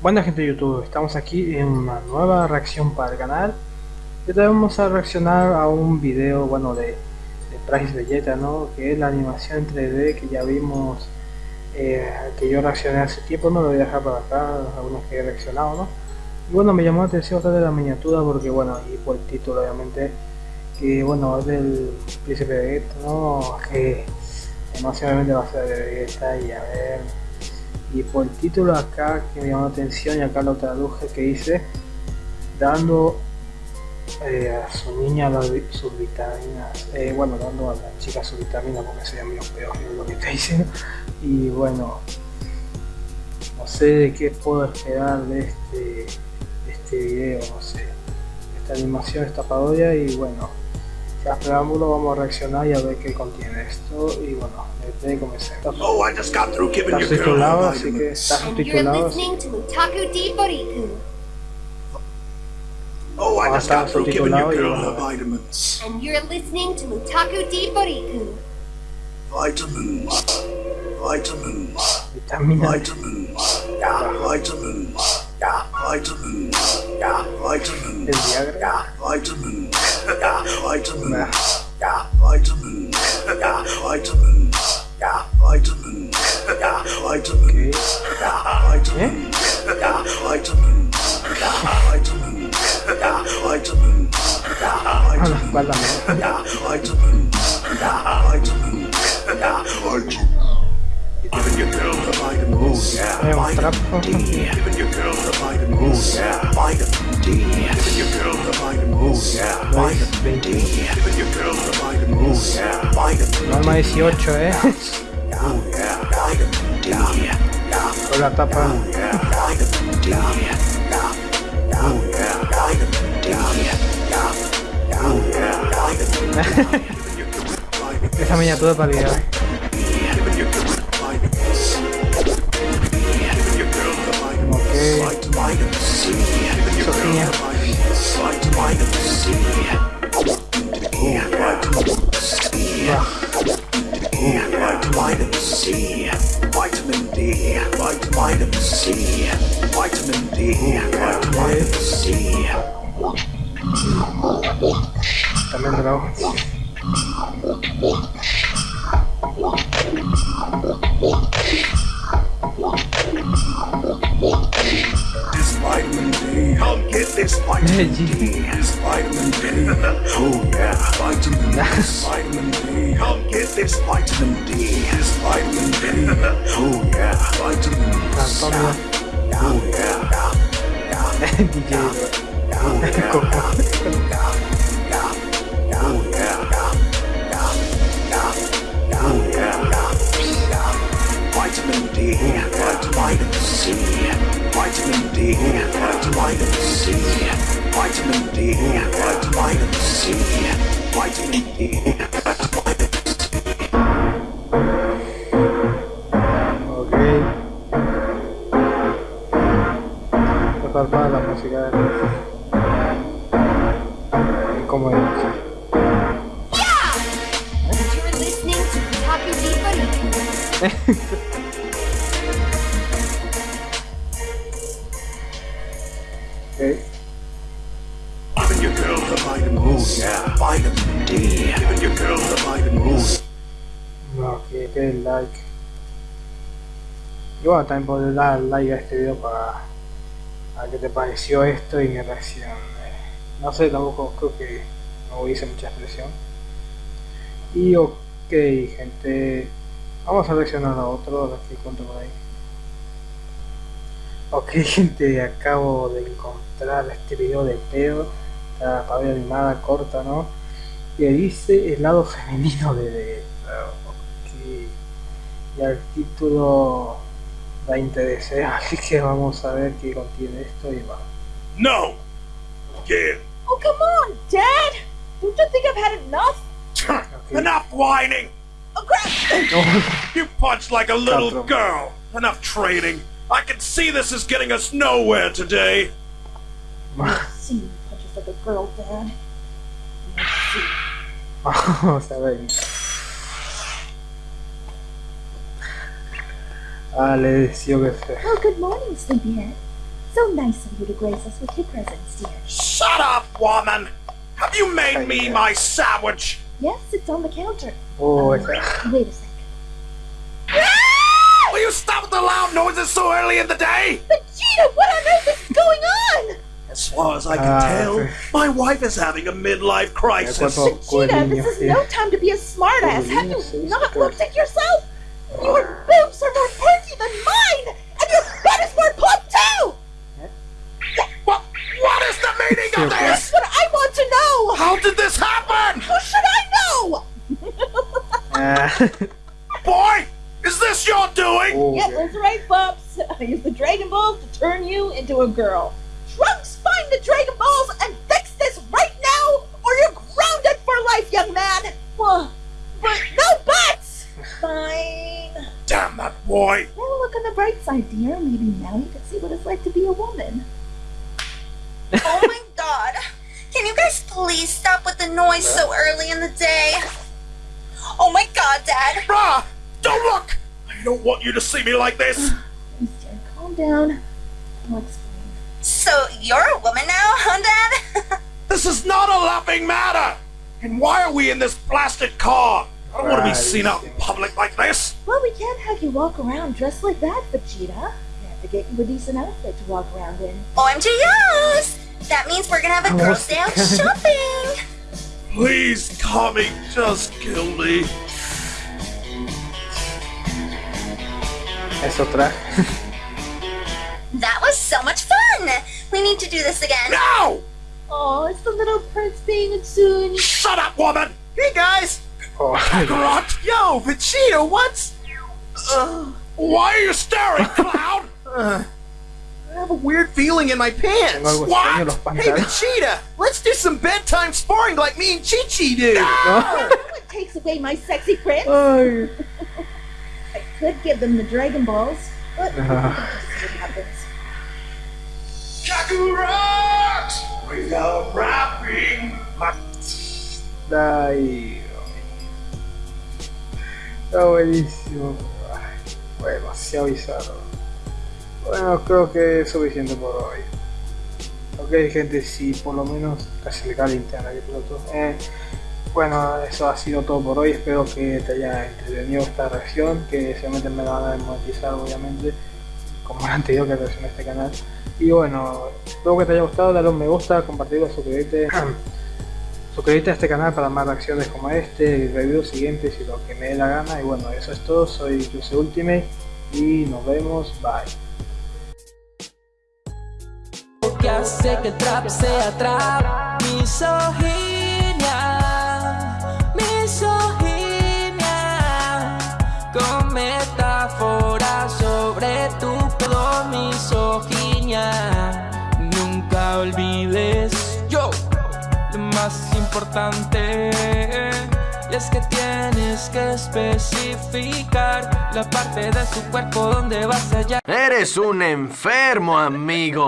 Buena gente de YouTube, estamos aquí en una nueva reacción para el canal y te vamos a reaccionar a un video, bueno, de, de Price ¿no? Que es la animación en 3D que ya vimos, eh, que yo reaccioné hace tiempo, no lo voy a dejar para acá, algunos que he reaccionado, ¿no? Y bueno, me llamó la atención de la miniatura porque, bueno, y por el título obviamente, que bueno, es del Príncipe Vegeta, ¿no? Que emocionalmente va a ser de Vegeta y a ver y por el título acá que me llamó la atención y acá lo traduje que dice dando eh, a su niña las, sus vitaminas eh, bueno dando a la chica sus vitaminas porque sería medio peor lo que está diciendo. Y bueno no sé de qué puedo esperar de este, este video no sé. Esta animación esta parodia y bueno ya preámbulo vamos a reaccionar y a ver qué contiene esto y bueno desde comencé Oh, I just got through giving está your girl así que vitamins. está And you're subtitulado. Oh, I just está got through giving your girl her vitamins. And you're listening to Utaku D Boriku. Vitamins. Vitamins. Vitamins. Yeah, vitamins. Yeah, vitamins. Yeah, vitamins. Yeah, vitamins. Yeah, vitamins. Yeah, vitamins. Yeah, vitamins. Yeah, vitamins. Yeah, vitamins. Yeah, vitamins. Yeah, vitamins. Yeah, vitamins. Yeah, vitamins. Yeah, vitamins. Yeah, vitamins. Yeah, vitamins. Yeah, vitamins. Es un 18, eh. Con la tapa. Esa miniatura para liar. C. ya Vitamin C. Vitamin D. Vitamin C. Vitamin D. Vitamin C. también trabajo vitamin D. Vitamin D. Oh yeah, vitamin D. Vitamin D. Come get this vitamin D. This vitamin D. Oh yeah, vitamin D. Antonio Oh yeah. DJ Coco Vitamin D, vitamin C, vitamin D, vitamin C, vitamin D, vitamin C, vitamin D, ok. Tocar para la música de y como dice And que que el like. Y bueno también podés dar like a este video para a qué te pareció esto y mi reacción no sé tampoco creo que no hice mucha expresión. Y ok gente. Vamos a reaccionar a otro a ver encuentro por ahí. Ok gente acabo de encontrar este video de pedo. La parodia animada corta no que dice el lado femenino de ok y el título da interés ¿eh? así que vamos a ver qué contiene esto y va No. Yeah. Oh, come on, Dad! Don't you think I've had enough? ok Enough whining. Oh, crap! You punch like a little girl. Enough trading. I can see this is getting us nowhere today. I've you punches like a girl, Dad. Let's see. Vamos a ver. Ah, le decía que se. Oh, good morning, Sleepyhead. So nice of you to grace us with your presence, dear. Shut up, woman! Have you made me my sandwich? Yes, it's on the counter. Oh, Um, esa- Wait a second. Will you stop with the loud noises so early in the day? Vegeta, what on earth is going on? As far as I can Ah, tell, okay. my wife is having a midlife crisis. cuerpo Vegeta, this is no time to be a smartass. Have you not looked at yourself? Your boobs are more perky than mine, and your butt is more plump too. What, what is the meaning of Yeah, this? That's what I want to know. How did this happen? How should I know? Ah, Boy, is this your doing? oh, Yep, ok. that's right, Pops. I used the Dragon Balls to turn you into a girl. Trunks, find the Dragon Balls and fix this right now, or you're grounded for life, young man. Well, but no buts. Fine. Damn that boy. Well, look on the bright side, dear. Maybe now you can see what it's like to be a woman. Oh my god. Can you guys please stop with the noise so early in the day? Oh my god, Dad. Bruh, don't look. I don't want you to see me like this. Please, dear, calm down. I'll explain. So you're a woman now, huh, Dad? This is not a laughing matter. And why are we in this blasted car? I don't want to be seen out in public like this. Well, we can't have you walk around dressed like that, Vegeta. We have to get you a decent outfit to walk around in. Oh, OMG, yes! That means we're gonna have a Oh, girls' day out shopping. Please, Kami, just kill me. Es otra. That was so much fun. We need to do this again. No! Oh, it's the little prince being a soon. Shut up, woman! Hey guys! Oh, Kakarot! Yo, Vegeta, what's... Uh, Why are you staring, clown? uh, I have a weird feeling in my pants. What? extraño en los Hey. Vegeta, let's do some bedtime sparring like me and Chi Chi do. No. What takes away my sexy prince? Ay. I could give them the Dragon Balls, but I think I'll see what happens. Kakarot! Without rapping, my Ay, Está buenísimo. Ay, Fue demasiado bizarro. Bueno, creo que es suficiente por hoy. Ok, gente, si por lo menos casi le cae la linterna que piloto. Eh, bueno, eso ha sido todo por hoy. Espero que te haya entretenido esta reacción. Que seguramente me la van a desmonetizar, obviamente. Como la anterior que reaccioné a este canal. Y bueno, espero que te haya gustado. Dale un me gusta, compartirlo, suscribirte. Suscríbete a este canal para más reacciones como este, reviews siguientes y lo que me dé la gana. Y bueno, eso es todo. Soy Juse Ultimate y nos vemos. Bye. que hace que trap sea trap Misoginia, misoginia Con metáforas sobre tu pedo misoginia Nunca olvides más importante es que tienes que especificar la parte de su cuerpo donde vas a hallar Eres un enfermo, amigo.